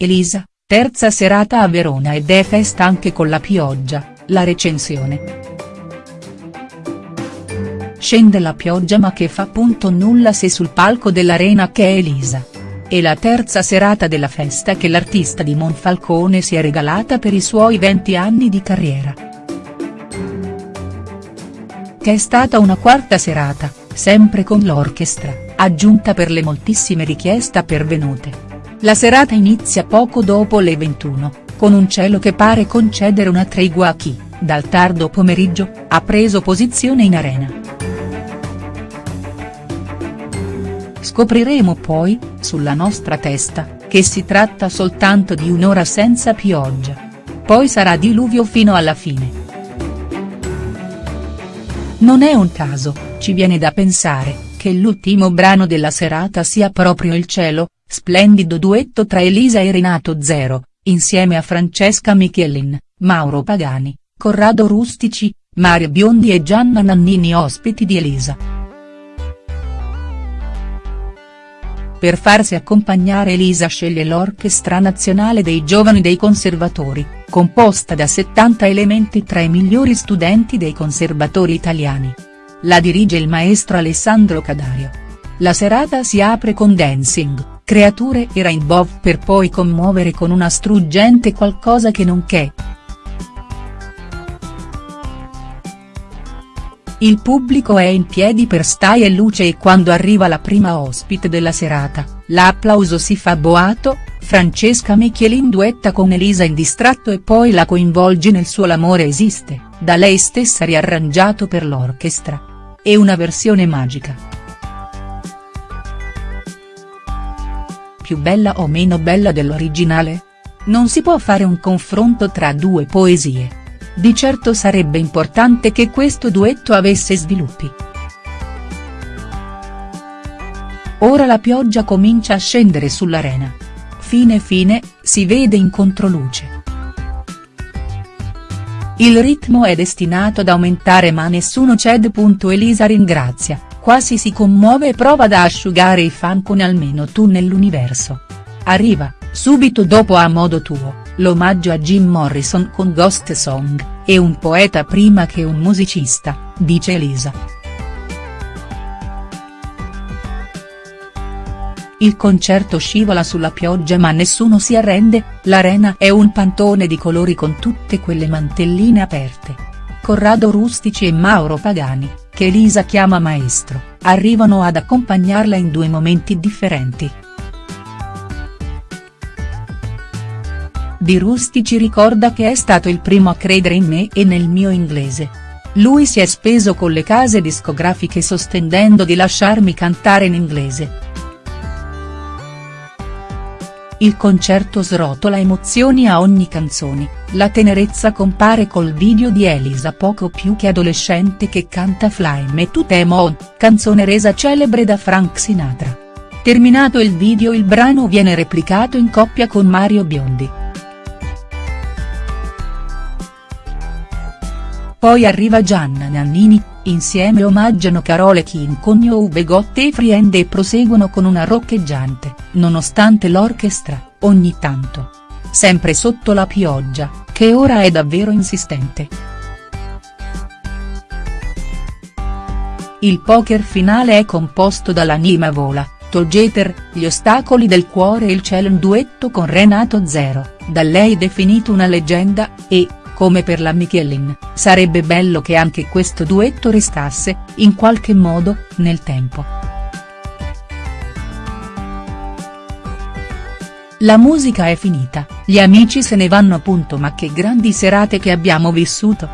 Elisa, terza serata a Verona ed è festa anche con la pioggia, la recensione. Scende la pioggia ma che fa punto nulla se sul palco dell'arena che è Elisa. È la terza serata della festa che l'artista di Monfalcone si è regalata per i suoi 20 anni di carriera. Che è stata una quarta serata, sempre con l'orchestra, aggiunta per le moltissime richieste pervenute. La serata inizia poco dopo le 21, con un cielo che pare concedere una tregua a chi, dal tardo pomeriggio, ha preso posizione in arena. Scopriremo poi, sulla nostra testa, che si tratta soltanto di un'ora senza pioggia. Poi sarà diluvio fino alla fine. Non è un caso, ci viene da pensare, che l'ultimo brano della serata sia proprio Il cielo, Splendido duetto tra Elisa e Renato Zero, insieme a Francesca Michelin, Mauro Pagani, Corrado Rustici, Mario Biondi e Gianna Nannini ospiti di Elisa. Per farsi accompagnare Elisa sceglie l'Orchestra Nazionale dei Giovani dei Conservatori, composta da 70 elementi tra i migliori studenti dei conservatori italiani. La dirige il maestro Alessandro Cadario. La serata si apre con Dancing creature e Rainbow per poi commuovere con una struggente qualcosa che non che. Il pubblico è in piedi per Stai e Luce e quando arriva la prima ospite della serata, l'applauso si fa boato, Francesca Michelin duetta con Elisa in distratto e poi la coinvolge nel suo L'amore esiste, da lei stessa riarrangiato per l'orchestra. È una versione magica. Più bella o meno bella dell'originale? Non si può fare un confronto tra due poesie. Di certo sarebbe importante che questo duetto avesse sviluppi. Ora la pioggia comincia a scendere sull'arena. Fine fine, si vede in controluce. Il ritmo è destinato ad aumentare ma nessuno cede. Elisa ringrazia, quasi si commuove e prova ad asciugare i fan con almeno tu nell'universo. Arriva, subito dopo A modo tuo, l'omaggio a Jim Morrison con Ghost Song, e un poeta prima che un musicista, dice Elisa. Il concerto scivola sulla pioggia ma nessuno si arrende, l'arena è un pantone di colori con tutte quelle mantelline aperte. Corrado Rustici e Mauro Pagani, che Elisa chiama maestro, arrivano ad accompagnarla in due momenti differenti. Di Rustici ricorda che è stato il primo a credere in me e nel mio inglese. Lui si è speso con le case discografiche sostenendo di lasciarmi cantare in inglese, il concerto srotola emozioni a ogni canzone, la tenerezza compare col video di Elisa poco più che adolescente che canta Fly Me to the Moon, canzone resa celebre da Frank Sinatra. Terminato il video il brano viene replicato in coppia con Mario Biondi. Poi arriva Gianna Nannini, insieme omaggiano Carole King con You Begotte e Friend e proseguono con una roccheggiante, nonostante l'orchestra, ogni tanto. Sempre sotto la pioggia, che ora è davvero insistente. Il poker finale è composto dall'anima vola, Tolgeter, Gli ostacoli del cuore e il cielo in duetto con Renato Zero, da lei definito una leggenda, e, come per la Michelin, sarebbe bello che anche questo duetto restasse, in qualche modo, nel tempo. La musica è finita, gli amici se ne vanno. Ma che grandi serate che abbiamo vissuto.